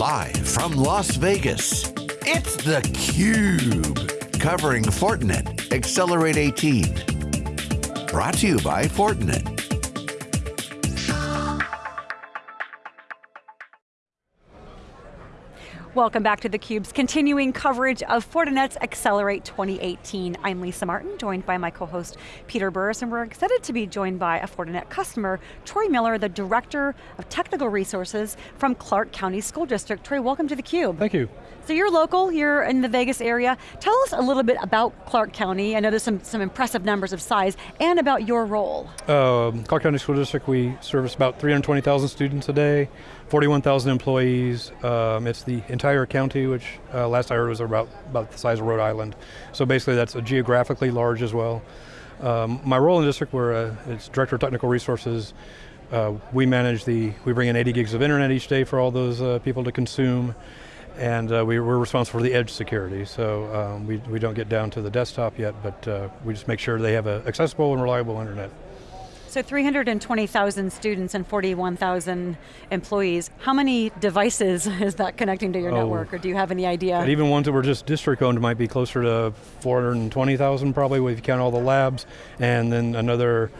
Live from Las Vegas, it's theCUBE. Covering Fortinet Accelerate 18. Brought to you by Fortinet. Welcome back to theCUBE's continuing coverage of Fortinet's Accelerate 2018. I'm Lisa Martin, joined by my co-host Peter Burris, and we're excited to be joined by a Fortinet customer, Troy Miller, the Director of Technical Resources from Clark County School District. Troy, welcome to theCUBE. Thank you. So you're local, you're in the Vegas area. Tell us a little bit about Clark County. I know there's some, some impressive numbers of size, and about your role. Uh, Clark County School District, we service about 320,000 students a day, 41,000 employees. Um, it's the entire county, which uh, last I heard was about, about the size of Rhode Island. So basically that's a geographically large as well. Um, my role in the district, where uh, it's Director of Technical Resources, uh, we manage the, we bring in 80 gigs of internet each day for all those uh, people to consume and uh, we, are responsible for the edge security. So um, we, we don't get down to the desktop yet, but uh, we just make sure they have accessible and reliable internet. So 320,000 students and 41,000 employees. How many devices is that connecting to your oh, network, or do you have any idea? Even ones that were just district owned might be closer to 420,000 probably if you count all the labs, and then another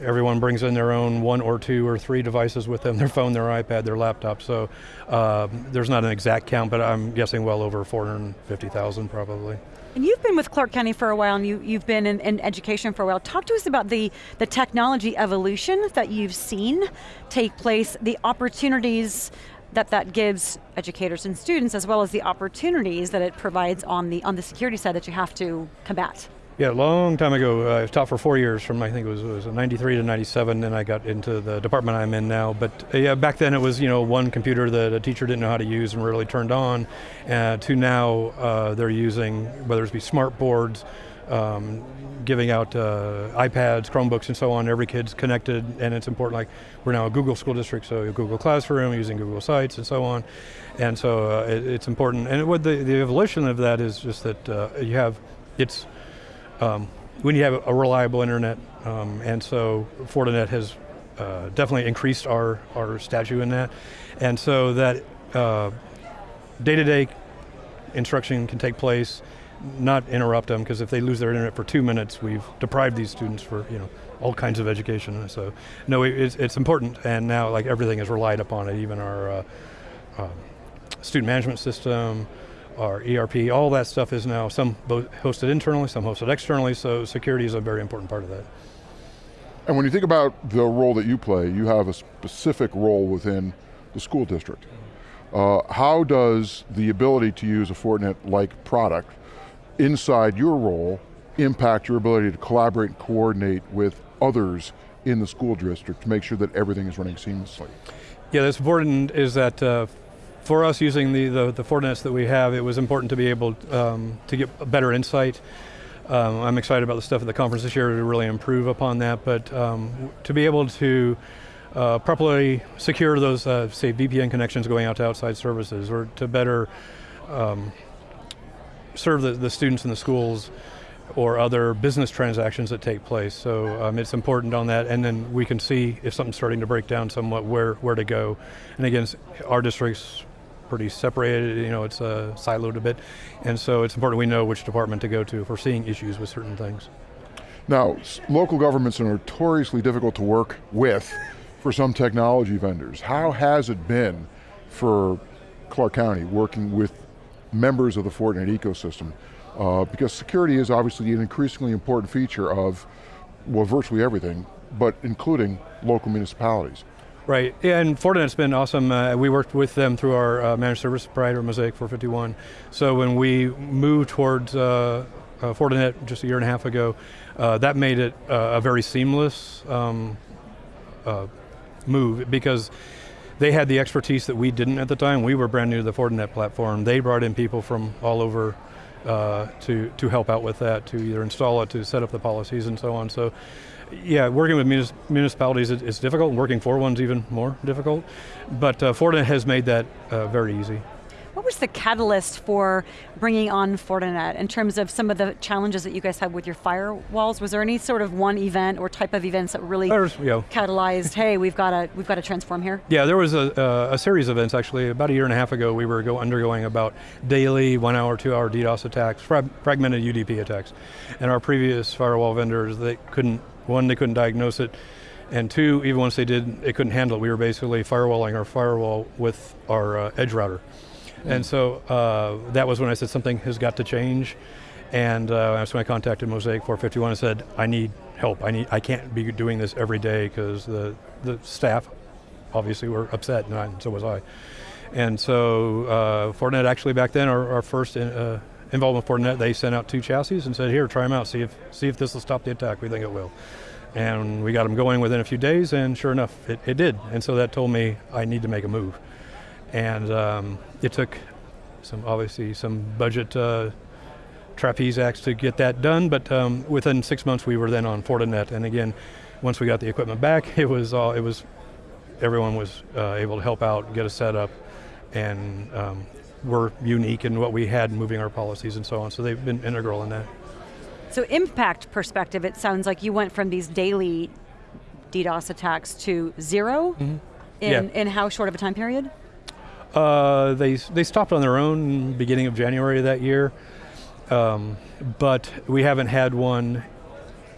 everyone brings in their own one or two or three devices with them, their phone, their iPad, their laptop, so uh, there's not an exact count, but I'm guessing well over 450,000 probably. And you've been with Clark County for a while and you, you've been in, in, education for a while. Talk to us about the, the technology evolution that you've seen take place, the opportunities that that gives educators and students as well as the opportunities that it provides on the, on the security side that you have to combat. Yeah, a long time ago. Uh, I taught for four years, from I think it was, it was 93 to 97, and I got into the department I'm in now. But uh, yeah, back then it was you know one computer that a teacher didn't know how to use and rarely turned on, uh, to now uh, they're using, whether it be smart boards, um, giving out uh, iPads, Chromebooks, and so on. Every kid's connected, and it's important. Like we're now a Google school district, so Google Classroom, using Google Sites, and so on. And so uh, it, it's important. And what the, the evolution of that is just that you have, it's um, we need to have a reliable internet, um, and so Fortinet has uh, definitely increased our, our statute in that. And so that uh, day-to-day -day instruction can take place, not interrupt them, because if they lose their internet for two minutes, we've deprived these students for you know all kinds of education. So no, it's, it's important, and now like everything is relied upon it, even our uh, um, student management system, our ERP, all that stuff is now some hosted internally, some hosted externally, so security is a very important part of that. And when you think about the role that you play, you have a specific role within the school district. Uh, how does the ability to use a Fortinet-like product inside your role impact your ability to collaborate and coordinate with others in the school district to make sure that everything is running seamlessly? Yeah, that's important is that uh, for us using the, the, the Fortinets that we have, it was important to be able um, to get better insight. Um, I'm excited about the stuff at the conference this year to really improve upon that, but um, to be able to uh, properly secure those, uh, say, VPN connections going out to outside services, or to better um, serve the, the students in the schools or other business transactions that take place. So um, it's important on that, and then we can see if something's starting to break down somewhat, where, where to go. And again, our district's pretty separated, you know, it's uh, siloed a bit. And so it's important we know which department to go to if we're seeing issues with certain things. Now, local governments are notoriously difficult to work with for some technology vendors. How has it been for Clark County working with members of the Fortinet ecosystem? Uh, because security is obviously an increasingly important feature of, well, virtually everything, but including local municipalities. Right, and Fortinet's been awesome. Uh, we worked with them through our uh, managed service provider, Mosaic 451. So when we moved towards uh, uh, Fortinet just a year and a half ago, uh, that made it uh, a very seamless um, move because they had the expertise that we didn't at the time. We were brand new to the Fortinet platform. They brought in people from all over to, to help out with that, to either install it, to set up the policies and so on. So yeah, working with munis municipalities is difficult, and working for one's even more difficult. But uh, Fortinet has made that uh, very easy. What was the catalyst for bringing on Fortinet in terms of some of the challenges that you guys had with your firewalls? Was there any sort of one event or type of events that really There's, you know, catalyzed, hey, we've got to we've got to transform here? Yeah, there was a, uh, a series of events actually. About a year and a half ago, we were go undergoing about daily one hour, two hour DDoS attacks, frag fragmented UDP attacks. And our previous firewall vendors, they couldn't, one, they couldn't diagnose it, and two, even once they did, it couldn't handle it. We were basically firewalling our firewall with our uh, edge router. And so uh, that was when I said something has got to change. And uh, that's when I contacted Mosaic 451 and said, I need help. I need. I can't be doing this every day because the, the staff obviously were upset, and, I, and so was I. And so uh, Fortinet actually back then, our, our first in, uh, involvement with Fortinet, they sent out two chassis and said, here, try them out, see if, see if this will stop the attack. We think it will. And we got them going within a few days, and sure enough, it, it did. And so that told me I need to make a move. And um, it took some, obviously, some budget uh, trapeze acts to get that done, but um, within six months we were then on Fortinet. And again, once we got the equipment back, it was all, it was, everyone was uh, able to help out, get us set up, and um, we're unique in what we had moving our policies and so on. So they've been integral in that. So impact perspective, it sounds like you went from these daily DDoS attacks to 0 in, Yeah. in how short of a time period? Uh, they they stopped on their own beginning of January of that year, um, but we haven't had one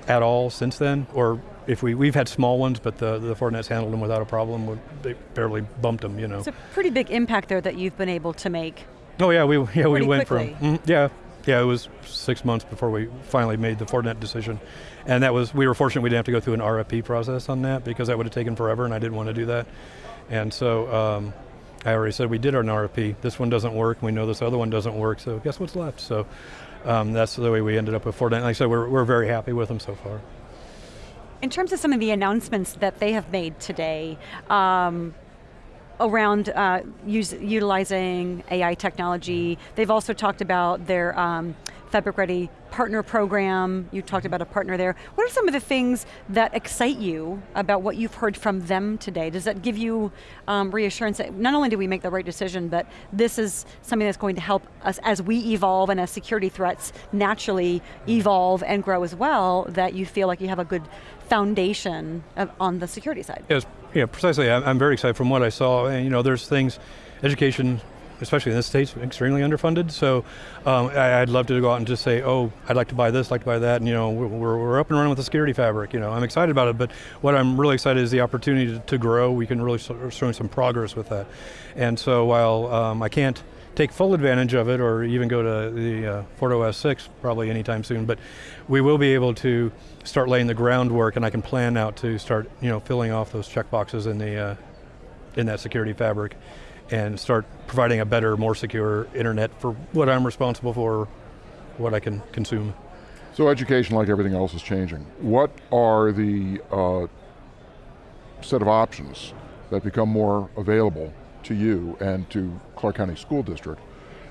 at all since then. Or if we we've had small ones, but the the Fortinet's handled them without a problem. They barely bumped them, you know. It's a pretty big impact there that you've been able to make. Oh yeah, we yeah we went quickly. from mm, yeah yeah it was six months before we finally made the Fortinet decision, and that was we were fortunate we didn't have to go through an RFP process on that because that would have taken forever and I didn't want to do that, and so um, I already said we did our RFP. This one doesn't work. We know this other one doesn't work. So guess what's left? So um, that's the way we ended up with Fortinet. Like I said, we're we're very happy with them so far. In terms of some of the announcements that they have made today, um, around uh, use, utilizing AI technology. They've also talked about their um, Fabric Ready partner program. You talked about a partner there. What are some of the things that excite you about what you've heard from them today? Does that give you um, reassurance that not only do we make the right decision, but this is something that's going to help us as we evolve and as security threats naturally evolve and grow as well, that you feel like you have a good foundation of, on the security side? Yes, yeah, precisely. I'm, I'm very excited from what I saw. And you know, there's things, education, especially in the states, extremely underfunded. So um, I, I'd love to go out and just say, oh, I'd like to buy this, like to buy that. And you know, we're, we're up and running with the security fabric. You know, I'm excited about it. But what I'm really excited is the opportunity to, to grow. We can really show some progress with that. And so while um, I can't take full advantage of it or even go to the uh, FortiOS 6 probably anytime soon, but we will be able to start laying the groundwork and I can plan out to start you know, filling off those checkboxes in, the, uh, in that security fabric and start providing a better, more secure internet for what I'm responsible for, what I can consume. So education, like everything else, is changing. What are the uh, set of options that become more available to you and to Clark County School District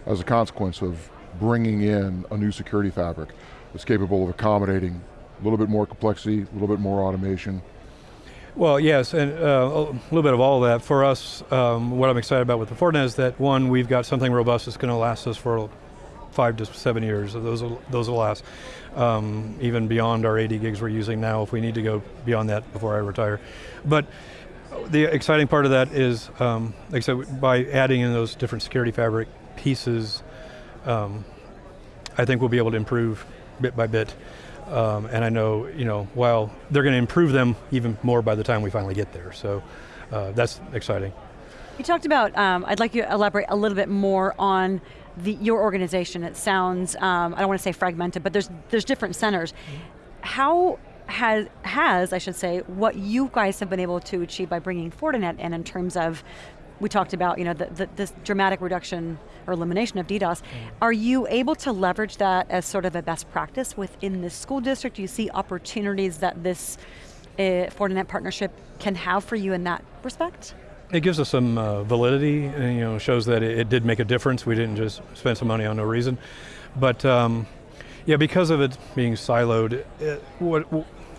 as a consequence of bringing in a new security fabric that's capable of accommodating a little bit more complexity, a little bit more automation? Well, yes, and uh, a little bit of all of that. For us, um, what I'm excited about with the Fortinet is that one, we've got something robust that's going to last us for five to seven years. Those will, those will last, um, even beyond our 80 gigs we're using now. If we need to go beyond that before I retire, but the exciting part of that is, um, like I said, by adding in those different security fabric pieces, um, I think we'll be able to improve bit by bit. Um, and I know, you know, while they're going to improve them even more by the time we finally get there. So uh, that's exciting. You talked about, um, I'd like you to elaborate a little bit more on the, your organization. It sounds, um, I don't want to say fragmented, but there's, there's different centers. How has, has, I should say, what you guys have been able to achieve by bringing Fortinet in in terms of, we talked about, you know, the, the, this dramatic reduction or elimination of DDoS. Are you able to leverage that as sort of a best practice within the school district? Do you see opportunities that this uh, Fortinet partnership can have for you in that respect? It gives us some uh, validity, and you know, shows that it, it, did make a difference. We didn't just spend some money on no reason, but um, yeah, because of it being siloed, it, what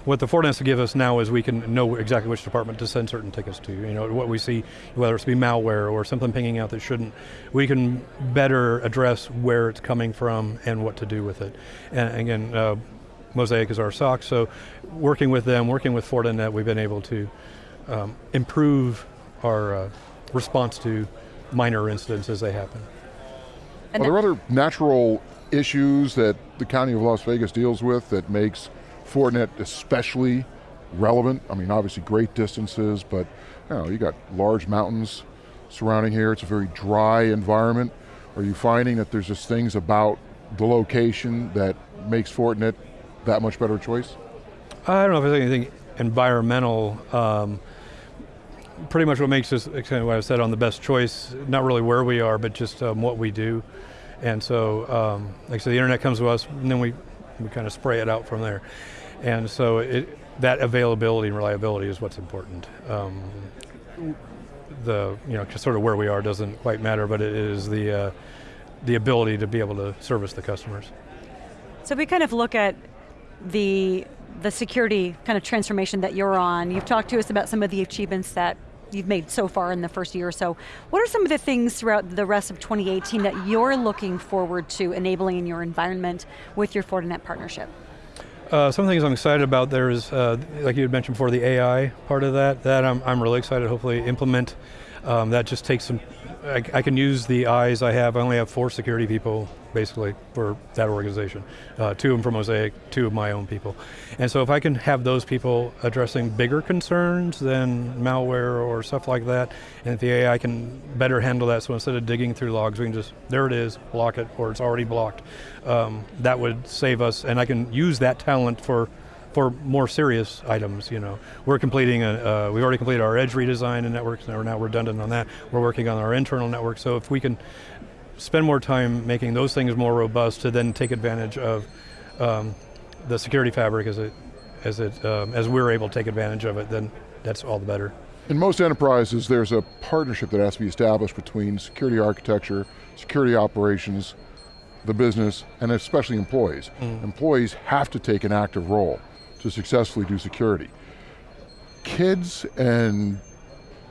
what the Fortinet to give us now is we can know exactly which department to send certain tickets to. You know, what we see, whether it's be malware or something pinging out that shouldn't, we can better address where it's coming from and what to do with it. And again, uh, Mosaic is our SOC, so working with them, working with Fortinet, we've been able to um, improve our uh, response to minor incidents as they happen. Are there other natural issues that the County of Las Vegas deals with that makes Fortinet especially relevant? I mean, obviously great distances, but you know, you got large mountains surrounding here. It's a very dry environment. Are you finding that there's just things about the location that makes Fortinet that much better choice? I don't know if there's anything environmental. Um, pretty much what makes us, kind of what I said on the best choice, not really where we are, but just um, what we do. And so, um, like I said, the internet comes to us, and then we, we kind of spray it out from there. And so it, that availability and reliability is what's important. Um, the, you know, sort of where we are doesn't quite matter, but it is the, uh, the ability to be able to service the customers. So we kind of look at the the security kind of transformation that you're on. You've talked to us about some of the achievements that you've made so far in the first year or so. What are some of the things throughout the rest of 2018 that you're looking forward to enabling in your environment with your Fortinet partnership? Uh, some things I'm excited about, there's, uh, like you had mentioned before, the AI part of that, that I'm, I'm really excited hopefully implement. Um, that just takes some, I, I, can use the eyes I have, I only have four security people basically for that organization. Uh, two of them for Mosaic, two of my own people. And so if I can have those people addressing bigger concerns than malware or stuff like that, and if the AI can better handle that, so instead of digging through logs, we can just, there it is, block it, or it's already blocked. Um, that would save us, and I can use that talent for for more serious items, you know. We're completing, a, uh, we've already completed our edge redesign and networks, now we're now redundant on that. We're working on our internal network, so if we can spend more time making those things more robust to then take advantage of um, the security fabric as it, as it, um, as we're able to take advantage of it, then that's all the better. In most enterprises, there's a partnership that has to be established between security architecture, security operations, the business, and especially employees. Mm. Employees have to take an active role to successfully do security. Kids and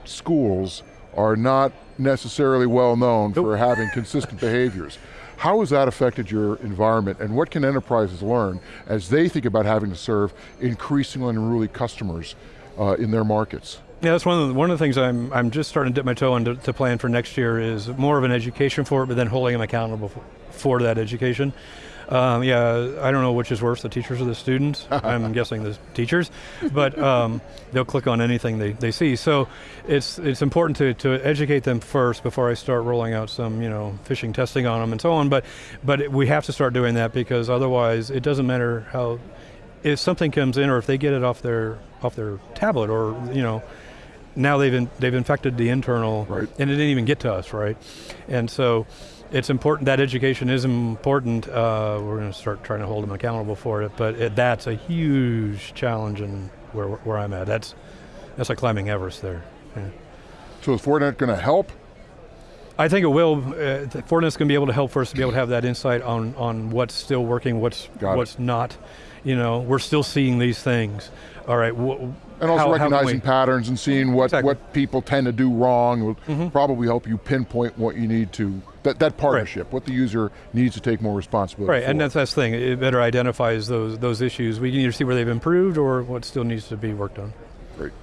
schools are not necessarily well known nope. for having consistent behaviors. How has that affected your environment and what can enterprises learn as they think about having to serve increasingly unruly customers uh, in their markets? Yeah, that's one of the, one of the things I'm, I'm just starting to dip my toe into to plan for next year is more of an education for it, but then holding them accountable for, for that education. Um, yeah, I don't know which is worse, the teachers or the students. I'm guessing the teachers, but um, they'll click on anything they, they see. So it's it's important to, to educate them first before I start rolling out some you know phishing testing on them and so on. But but we have to start doing that because otherwise it doesn't matter how if something comes in or if they get it off their off their tablet or you know now they've in, they've infected the internal right. and it didn't even get to us right and so it's important, that education is important. Uh, we're going to start trying to hold them accountable for it, but it, that's a huge challenge in where, where I'm at. That's, that's like climbing Everest there. Yeah. So is Fortinet going to help? I think it will. Uh, Fortinet's going to be able to help for us to be able to have that insight on, on what's still working, what's, what's not. You know, we're still seeing these things. All right, and also how, recognizing how patterns and seeing what, exactly. what people tend to do wrong will mm -hmm. probably help you pinpoint what you need to, that, that partnership, right. what the user needs to take more responsibility Right, for. and that's the thing, it better identifies those, those issues. We can either see where they've improved or what still needs to be worked on. Great.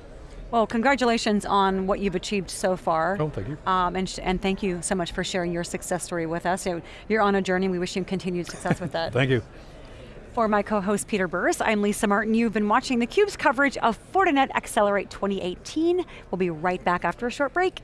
Well, congratulations on what you've achieved so far. Oh, thank you. Um, and, and thank you so much for sharing your success story with us. You're on a journey, we wish you continued success with that. thank you. For my co-host Peter Burris, I'm Lisa Martin. You've been watching theCUBE's coverage of Fortinet Accelerate 2018. We'll be right back after a short break.